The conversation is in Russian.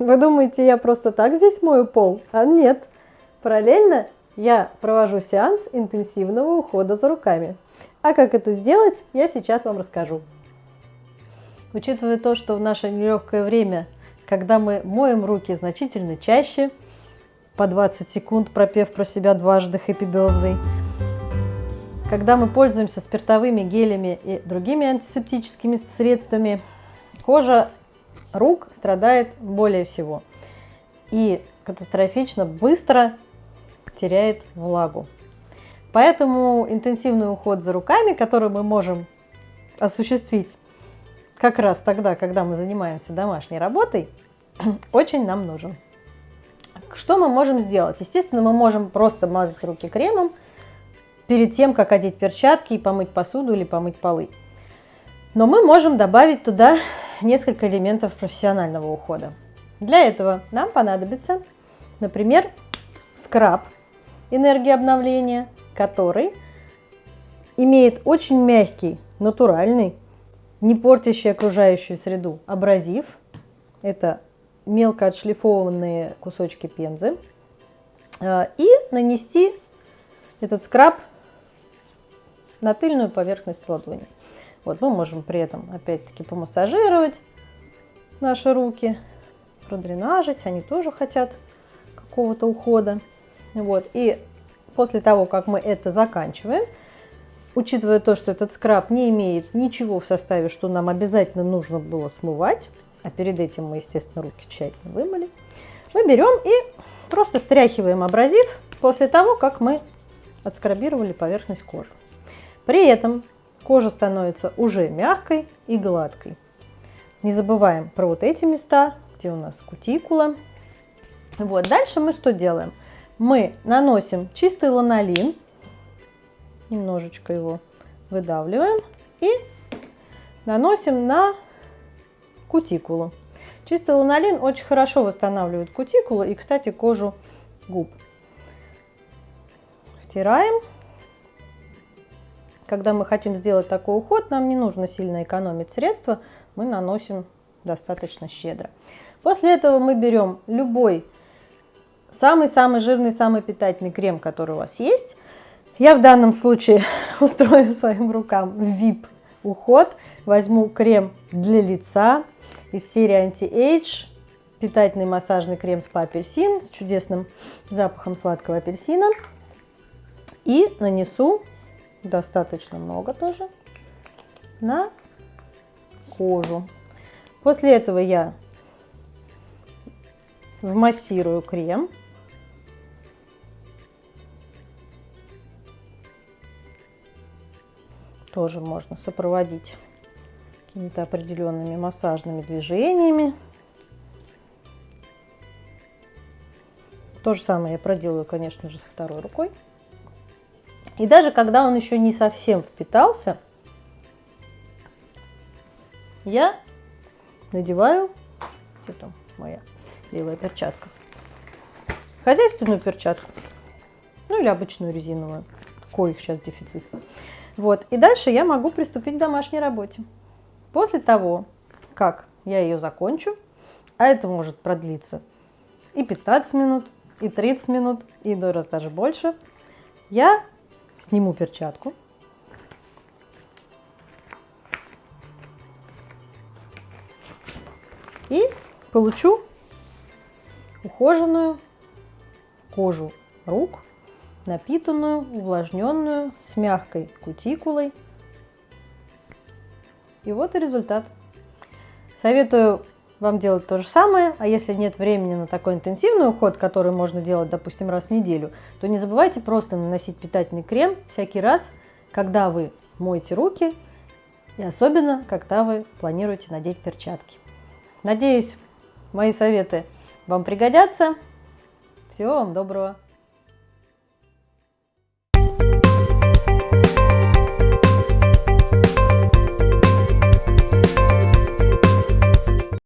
Вы думаете, я просто так здесь мою пол? А нет. Параллельно я провожу сеанс интенсивного ухода за руками. А как это сделать, я сейчас вам расскажу. Учитывая то, что в наше нелегкое время, когда мы моем руки значительно чаще, по 20 секунд пропев про себя дважды Happy Birthday, когда мы пользуемся спиртовыми гелями и другими антисептическими средствами, кожа рук страдает более всего и катастрофично быстро теряет влагу. Поэтому интенсивный уход за руками, который мы можем осуществить как раз тогда, когда мы занимаемся домашней работой, очень нам нужен. Что мы можем сделать? Естественно, мы можем просто мазать руки кремом перед тем, как одеть перчатки и помыть посуду или помыть полы. Но мы можем добавить туда несколько элементов профессионального ухода. Для этого нам понадобится, например, скраб энергии обновления, который имеет очень мягкий, натуральный, не портящий окружающую среду абразив. Это мелко отшлифованные кусочки пензы. А, и нанести этот скраб на тыльную поверхность ладони. Вот мы можем при этом опять-таки помассажировать наши руки, продренажить, они тоже хотят какого-то ухода. Вот. И после того, как мы это заканчиваем, учитывая то, что этот скраб не имеет ничего в составе, что нам обязательно нужно было смывать, а перед этим мы, естественно, руки тщательно вымыли, мы берем и просто стряхиваем абразив после того, как мы отскрабировали поверхность кожи. При этом кожа становится уже мягкой и гладкой. Не забываем про вот эти места, где у нас кутикула. Вот, дальше мы что делаем? Мы наносим чистый ланолин, немножечко его выдавливаем и наносим на кутикулу. Чистый ланолин очень хорошо восстанавливает кутикулу и, кстати, кожу губ. Втираем когда мы хотим сделать такой уход, нам не нужно сильно экономить средства, мы наносим достаточно щедро. После этого мы берем любой самый-самый жирный, самый питательный крем, который у вас есть. Я в данном случае устрою своим рукам VIP уход. Возьму крем для лица из серии Anti-Age, питательный массажный крем спа апельсин с чудесным запахом сладкого апельсина. И нанесу достаточно много тоже, на кожу. После этого я вмассирую крем. Тоже можно сопроводить какими-то определенными массажными движениями. То же самое я проделаю, конечно же, со второй рукой. И даже когда он еще не совсем впитался, я надеваю, что там моя левая перчатка, хозяйственную перчатку, ну или обычную резиновую, коих сейчас дефицит. Вот, и дальше я могу приступить к домашней работе. После того, как я ее закончу, а это может продлиться и 15 минут, и 30 минут, и иной раз даже больше, я Сниму перчатку. И получу ухоженную кожу рук, напитанную, увлажненную, с мягкой кутикулой. И вот и результат. Советую вам делать то же самое, а если нет времени на такой интенсивный уход, который можно делать, допустим, раз в неделю, то не забывайте просто наносить питательный крем всякий раз, когда вы моете руки и особенно, когда вы планируете надеть перчатки. Надеюсь, мои советы вам пригодятся. Всего вам доброго!